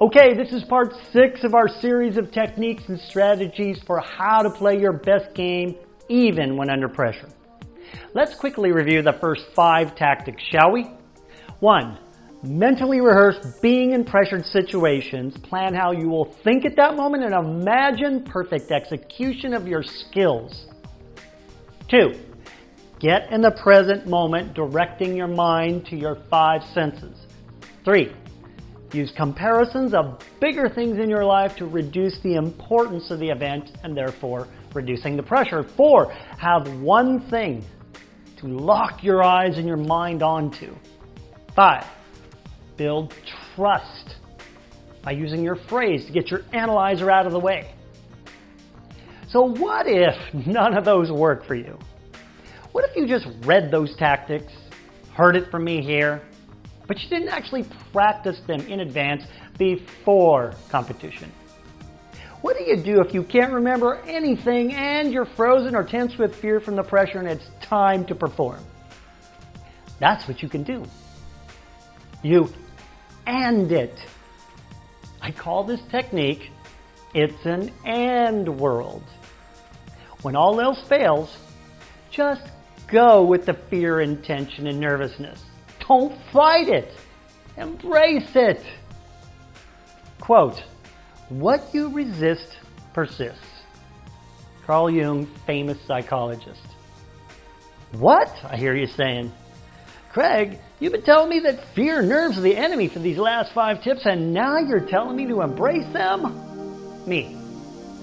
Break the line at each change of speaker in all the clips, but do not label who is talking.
Okay, this is part six of our series of techniques and strategies for how to play your best game even when under pressure. Let's quickly review the first five tactics, shall we? One, mentally rehearse being in pressured situations, plan how you will think at that moment, and imagine perfect execution of your skills. Two, get in the present moment, directing your mind to your five senses. Three, Use comparisons of bigger things in your life to reduce the importance of the event and therefore reducing the pressure. Four, have one thing to lock your eyes and your mind onto. Five, build trust by using your phrase to get your analyzer out of the way. So what if none of those work for you? What if you just read those tactics, heard it from me here, but you didn't actually practice them in advance before competition. What do you do if you can't remember anything and you're frozen or tense with fear from the pressure and it's time to perform? That's what you can do. You and it. I call this technique, it's an and world. When all else fails, just go with the fear and tension and nervousness. Don't fight it. Embrace it. Quote, what you resist persists. Carl Jung, famous psychologist. What? I hear you saying. Craig, you've been telling me that fear nerves the enemy for these last five tips, and now you're telling me to embrace them? Me.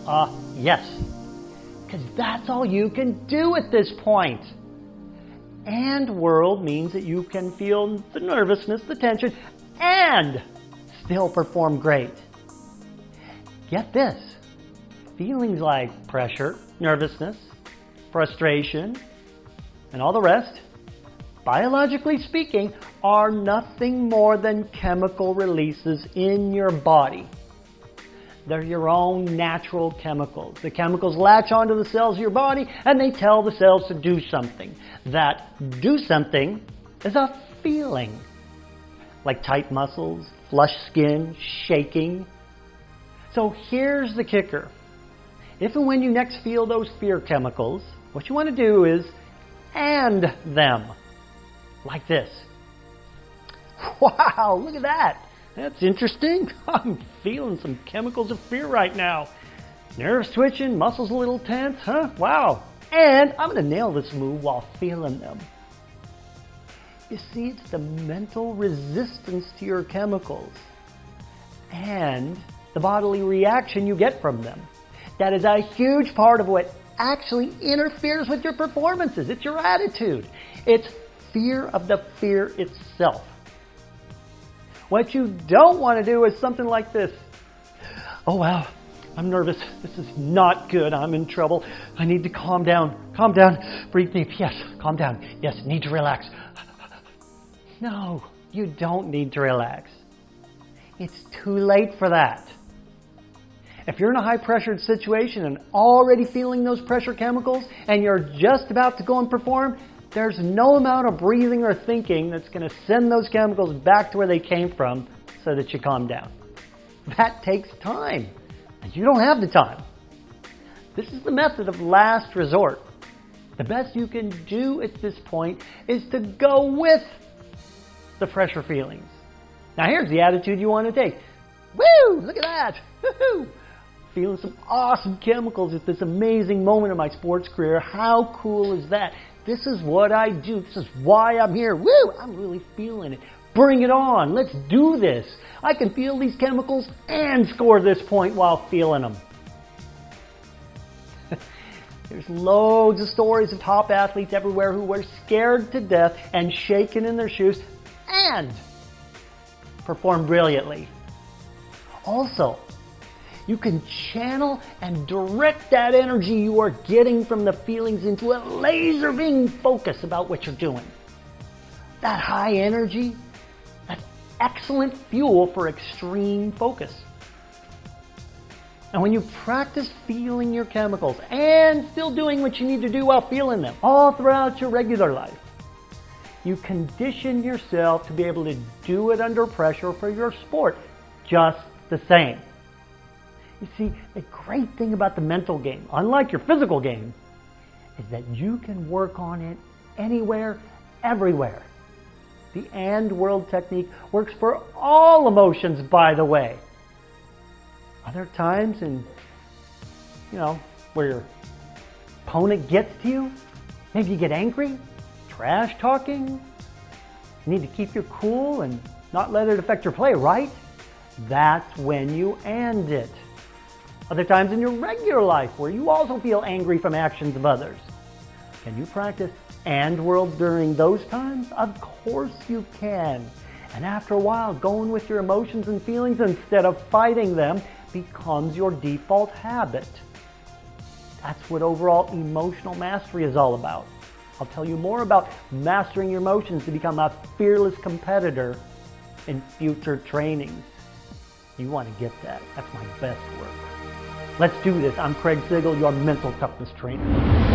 Uh, yes. Because that's all you can do at this point and world means that you can feel the nervousness, the tension, and still perform great. Get this. Feelings like pressure, nervousness, frustration, and all the rest, biologically speaking, are nothing more than chemical releases in your body. They're your own natural chemicals. The chemicals latch onto the cells of your body and they tell the cells to do something. That do something is a feeling. Like tight muscles, flush skin, shaking. So here's the kicker. If and when you next feel those fear chemicals, what you want to do is and them. Like this. Wow, look at that. That's interesting. Feeling some chemicals of fear right now. Nerves twitching, muscles a little tense, huh? Wow. And I'm going to nail this move while feeling them. You see, it's the mental resistance to your chemicals and the bodily reaction you get from them. That is a huge part of what actually interferes with your performances. It's your attitude. It's fear of the fear itself. What you don't want to do is something like this. Oh wow, I'm nervous. This is not good. I'm in trouble. I need to calm down. Calm down. Breathe deep. Yes, calm down. Yes, need to relax. No, you don't need to relax. It's too late for that. If you're in a high pressured situation and already feeling those pressure chemicals and you're just about to go and perform, there's no amount of breathing or thinking that's going to send those chemicals back to where they came from so that you calm down. That takes time, and you don't have the time. This is the method of last resort. The best you can do at this point is to go with the pressure feelings. Now here's the attitude you want to take. Woo! Look at that! Woo-hoo! Feeling some awesome chemicals at this amazing moment in my sports career. How cool is that? This is what I do. This is why I'm here. Woo! I'm really feeling it. Bring it on. Let's do this. I can feel these chemicals and score this point while feeling them. There's loads of stories of top athletes everywhere who were scared to death and shaken in their shoes and performed brilliantly. Also, you can channel and direct that energy you are getting from the feelings into a laser beam focus about what you're doing. That high energy, that's excellent fuel for extreme focus. And when you practice feeling your chemicals and still doing what you need to do while feeling them all throughout your regular life, you condition yourself to be able to do it under pressure for your sport just the same. You see, the great thing about the mental game, unlike your physical game, is that you can work on it anywhere, everywhere. The and world technique works for all emotions, by the way. Are there times in, you know, where your opponent gets to you? Maybe you get angry, trash talking. You need to keep your cool and not let it affect your play, right? That's when you and it. Other times in your regular life where you also feel angry from actions of others. Can you practice and world during those times? Of course you can. And after a while, going with your emotions and feelings instead of fighting them becomes your default habit. That's what overall emotional mastery is all about. I'll tell you more about mastering your emotions to become a fearless competitor in future trainings. You want to get that. That's my best work. Let's do this. I'm Craig Sigl, your mental toughness trainer.